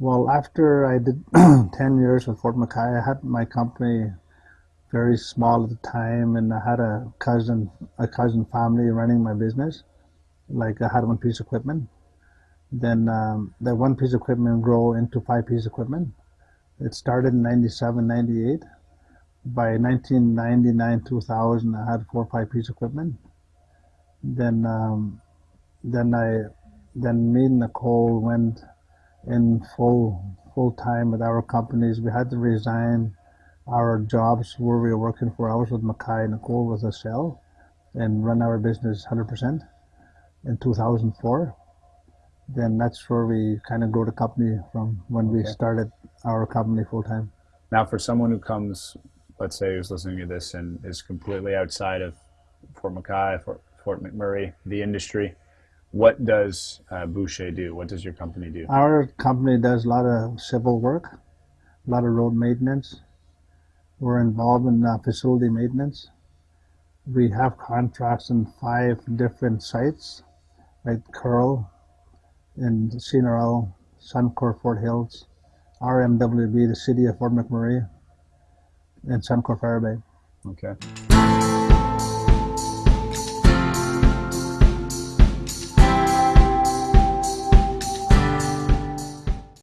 Well, after I did 10 years with Fort McKay, I had my company very small at the time and I had a cousin, a cousin family running my business. Like I had one piece of equipment. Then um, that one piece of equipment grow into five piece equipment. It started in 97, 98. By 1999, 2000, I had four or five piece equipment. Then, um, then I, then me and Nicole went in full full time with our companies. We had to resign our jobs where we were working for. I was with McKay, Nicole with a cell, and run our business 100% in 2004. Then that's where we kind of grow the company from when we Okay. started our company full time. Now, for someone who comes, let's say, who's listening to this and is completely outside of Fort McKay, Fort, Fort McMurray, the industry, what does uh, Boucher do? What does your company do? Our company does a lot of civil work, a lot of road maintenance. We're involved in uh, facility maintenance. We have contracts in five different sites, like Kearl and CNRL, Suncor Fort Hills, RMWB, the city of Fort McMurray, and Suncor Firebag. Okay.